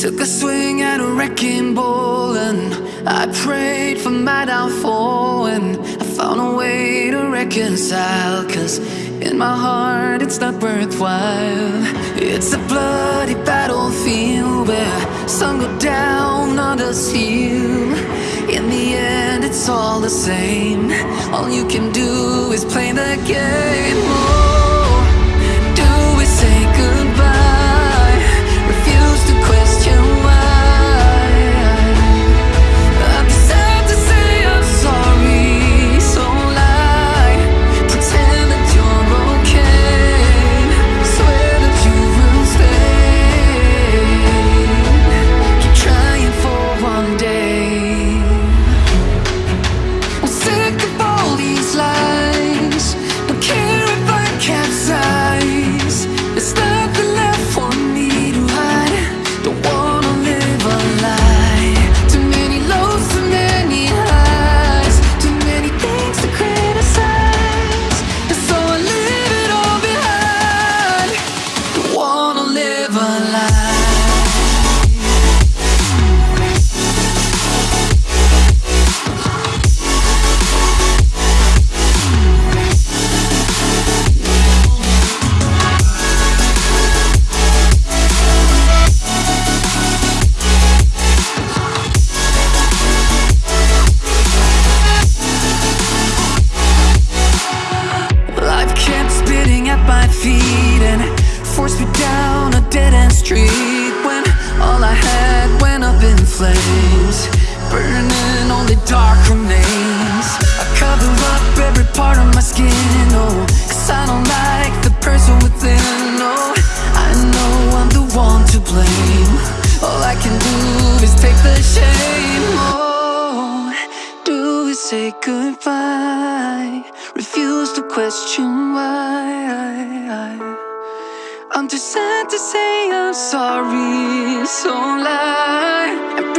Took a swing at a wrecking ball and I prayed for my downfall and I found a way to reconcile Cause in my heart it's not worthwhile. It's a bloody battlefield where some go down, others heal. In the end it's all the same. All you can do is play the game feet and forced me down a dead end street when all I had went up in flames, burning only dark remains. I cover up every part of my skin, oh, cause I don't like the person within, oh. I know I'm the one to blame. All I can do is take the shame, oh. Do we say goodbye? Refuse to question why. Too sad to say I'm sorry, so lie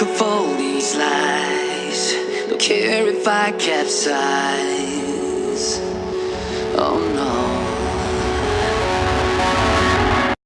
Of all these lies. Don't care if I capsize. Oh no.